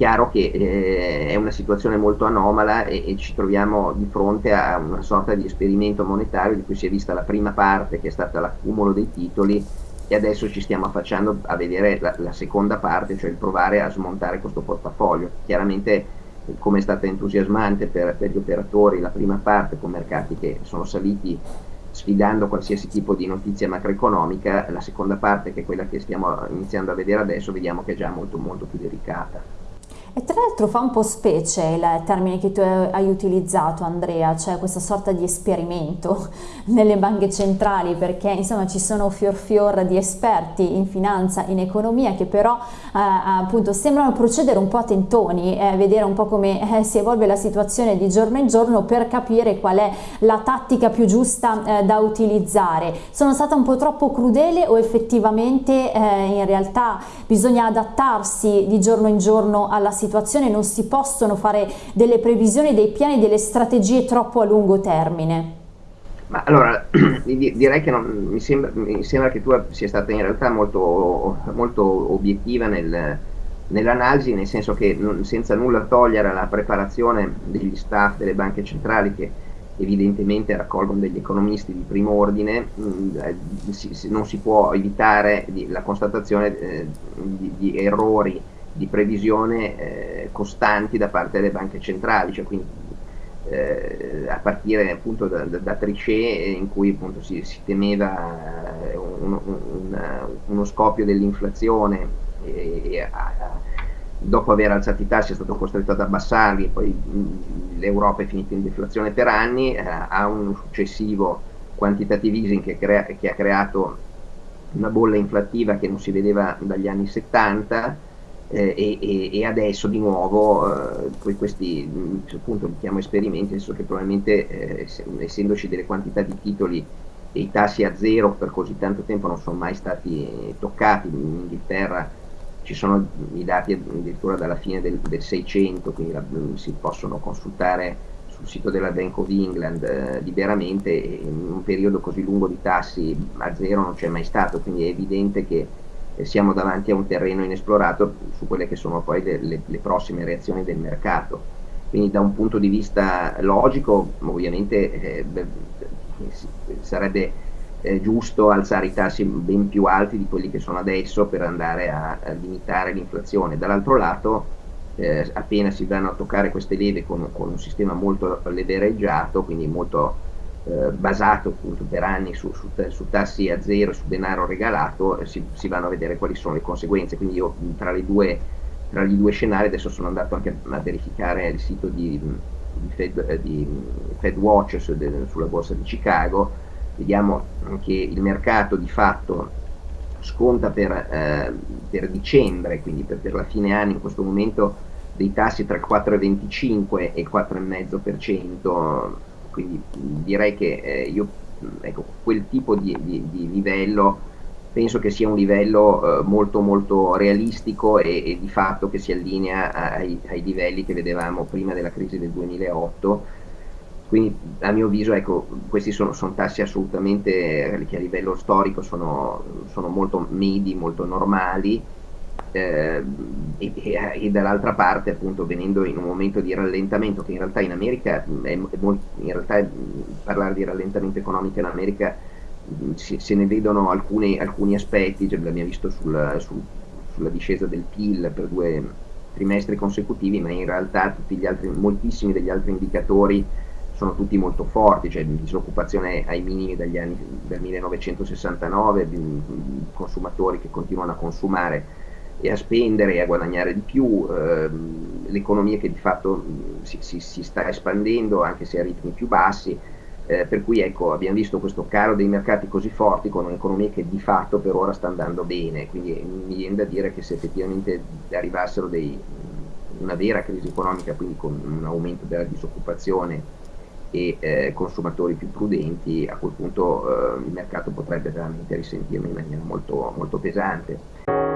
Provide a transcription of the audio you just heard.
chiaro che eh, è una situazione molto anomala e, e, ci troviamo di fronte a una sorta di esperimento monetario di cui si è vista la prima parte che è stata l'accumulo dei titoli e adesso ci stiamo affacciando a vedere la, la seconda parte, cioè il provare a smontare questo portafoglio. Chiaramente come è stata entusiasmante per, per gli operatori la prima parte con mercati che sono saliti sfidando qualsiasi tipo di notizia macroeconomica, la seconda parte, che è quella che stiamo iniziando a vedere adesso, vediamo che è già molto molto più delicata. E tra l'altro fa un po' specie il termine che tu hai utilizzato Andrea, cioè questa sorta di esperimento nelle banche centrali perché insomma ci sono fior fior di esperti in finanza, in economia che però eh, appunto sembrano procedere un po' a tentoni, eh, vedere un po' come eh, si evolve la situazione di giorno in giorno per capire qual è la tattica più giusta eh, da utilizzare. Sono stata un po' troppo crudele o effettivamente eh, in realtà bisogna adattarsi di giorno in giorno alla situazione situazione non si possono fare delle previsioni, dei piani, delle strategie troppo a lungo termine? Ma allora, direi che non, mi, sembra, mi, sembra, che tu sia stata in realtà molto, molto obiettiva nel, nell'analisi, nel senso che non, senza nulla togliere alla preparazione degli staff delle banche centrali che evidentemente raccolgono degli economisti di primo ordine, mh, mm, eh, si, non si può evitare di, la constatazione eh, di, di errori di previsione eh, costanti da parte delle banche centrali, cioè quindi eh, a partire appunto da, da, da, Trichet in cui appunto si, si temeva eh, un, un, uno scoppio dell'inflazione e, e a, dopo aver alzato i tassi è stato costretto ad abbassarli, poi l'Europa è finita in deflazione per anni, eh, ha un successivo quantitative easing che, crea, che ha creato una bolla inflattiva che non si vedeva dagli anni 70 eh, e, e, adesso di nuovo eh, questi appunto li chiamo esperimenti, adesso che probabilmente eh, essendoci delle quantità di titoli e i tassi a zero per così tanto tempo non sono mai stati toccati, in Inghilterra ci sono i dati addirittura dalla fine del, del 600, quindi la, si possono consultare sul sito della Bank of England eh, liberamente, in un periodo così lungo di tassi a zero non c'è mai stato, quindi è evidente che siamo davanti a un terreno inesplorato su quelle che sono poi le, le, le prossime reazioni del mercato. Quindi da un punto di vista logico ovviamente eh, sarebbe eh, giusto alzare i tassi ben più alti di quelli che sono adesso per andare a, a limitare l'inflazione. Dall'altro lato eh, appena si vanno a toccare queste leve con, con un sistema molto levereggiato, quindi molto eh, basato appunto per anni su, su, su, tassi a zero, su denaro regalato, eh, si, si, vanno a vedere quali sono le conseguenze. Quindi io tra, due, tra gli due scenari adesso sono andato anche a verificare il sito di, di, Fed, eh, di FedWatch su, de, sulla borsa di Chicago, vediamo che il mercato di fatto sconta per, eh, per dicembre, quindi per, per la fine anno in questo momento dei tassi tra il 4,25 e il 4,5%, quindi direi che eh, io ecco, quel tipo di, di, di, livello penso che sia un livello eh, molto molto realistico e, e, di fatto che si allinea ai, ai, livelli che vedevamo prima della crisi del 2008 quindi a mio avviso ecco, questi sono, sono tassi assolutamente che a livello storico sono, sono molto medi, molto normali. eh, e, e, dall'altra parte appunto venendo in un momento di rallentamento che in realtà in America è, è molto, in realtà parlare di rallentamento economico in America se ne vedono alcuni, alcuni aspetti, cioè, l'abbiamo visto sul, sul, sulla discesa del PIL per due trimestri consecutivi, ma in realtà altri, moltissimi degli altri indicatori sono tutti molto forti, cioè disoccupazione ai minimi dagli anni del 1969, consumatori che continuano a consumare e a spendere e a guadagnare di più, ehm, l'economia che di fatto si, si, si, sta espandendo anche se a ritmi più bassi, eh, per cui ecco, abbiamo visto questo caro dei mercati così forti con un'economia che di fatto per ora sta andando bene, quindi mi viene da dire che se effettivamente arrivassero dei, una vera crisi economica, quindi con un aumento della disoccupazione e eh, consumatori più prudenti, a quel punto eh, il mercato potrebbe veramente risentirne in maniera molto, molto pesante